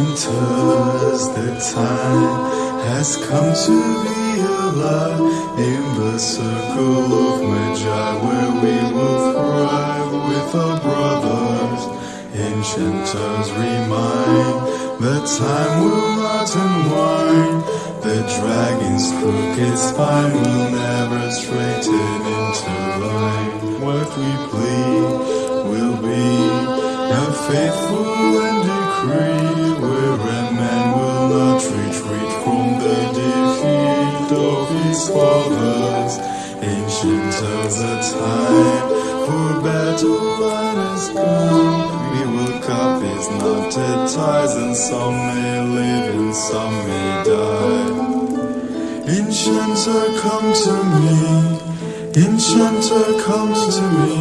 Enchanters, the time has come to be alive in the circle of Magi where we will thrive with our brothers. Enchanters remind that time will not unwind. The dragon's crooked spine will never straighten into line. What we plead will be a faithful his. Ancient as a time for battle line has come. We will cut these knotted ties, and some may live and some may die. Enchanter, uh, come to me. Enchanter, uh, come to me.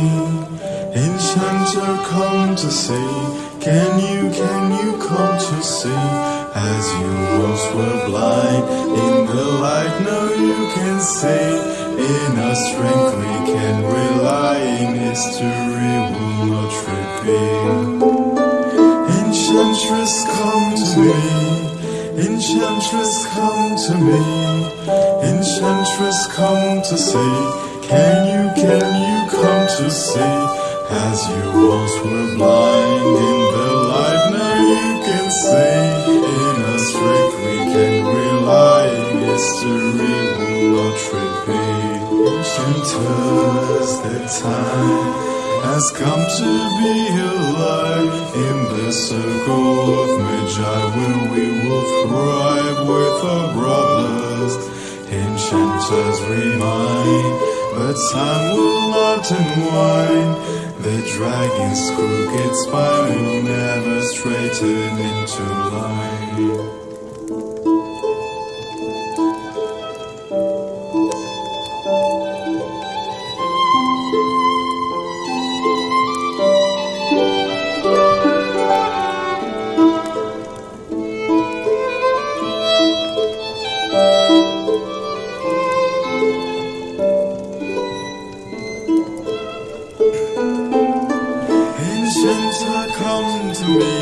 Enchanter, uh, come to see. Can you, can you come to see? As you once were blind, in the light now you can see. In our strength we can rely, in history will not repeat. Enchantress, come to me. Enchantress, come to me. Enchantress, come to see. Can you, can you come to see? As you once were blind in the light, now you can see. In a strength we can rely. History will not repeat. Enchanters, the time has come to be alive in the circle of Magi where we will thrive with our brothers. Enchanters remind that time will not unwind. The dragon's crooked spine will never straighten into line. Enchanter, come to me.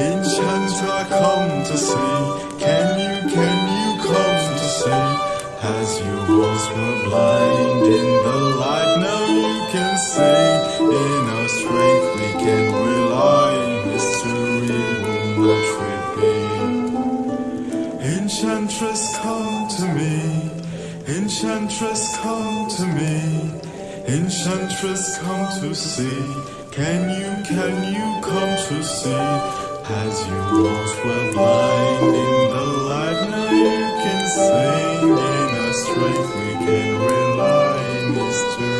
Enchanter, come to see. Can you, can you come to see? As you once were blind in the light, now you can see. In our strength we can rely. History will not repeat. Enchantress, come to me. Enchantress, come to me. Enchantress, come to see. Can you, can you come to see? As you lost where blind in the light? Now you can sing in a strength we can rely in this too.